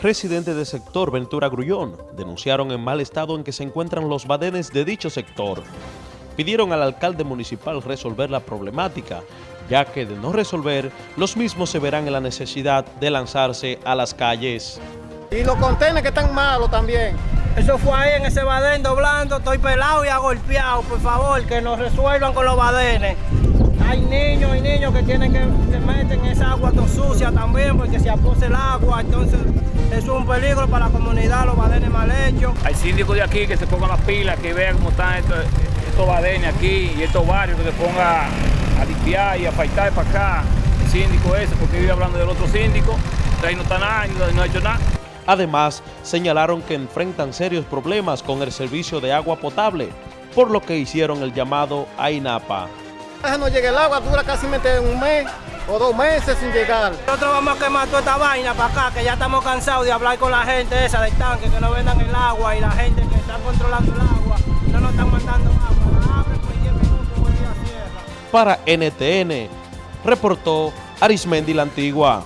Residentes del sector Ventura Grullón denunciaron el mal estado en que se encuentran los badenes de dicho sector. Pidieron al alcalde municipal resolver la problemática, ya que de no resolver, los mismos se verán en la necesidad de lanzarse a las calles. Y los contenedores que están malos también. Eso fue ahí en ese badén doblando, estoy pelado y agolpeado, por favor, que nos resuelvan con los badenes. Hay niños y niños que tienen que se meten en esa agua tan sucia también, porque se aposa el agua, entonces es un peligro para la comunidad, los badenes mal hechos. Hay síndicos de aquí que se pongan las pilas, que vean cómo están estos, estos badenes aquí y estos barrios, que se pongan a limpiar y a faltar para acá. El síndico ese, porque vive hablando del otro síndico, ahí no está nada, no ha hecho nada. Además, señalaron que enfrentan serios problemas con el servicio de agua potable, por lo que hicieron el llamado a INAPA. No llega el agua, dura casi un mes o dos meses sin llegar. Nosotros vamos a quemar toda esta vaina para acá, que ya estamos cansados de hablar con la gente esa del tanque, que no vendan el agua y la gente que está controlando el agua, no nos están mandando agua. Abre por 10 minutos, Para NTN, reportó Arismendi la Antigua.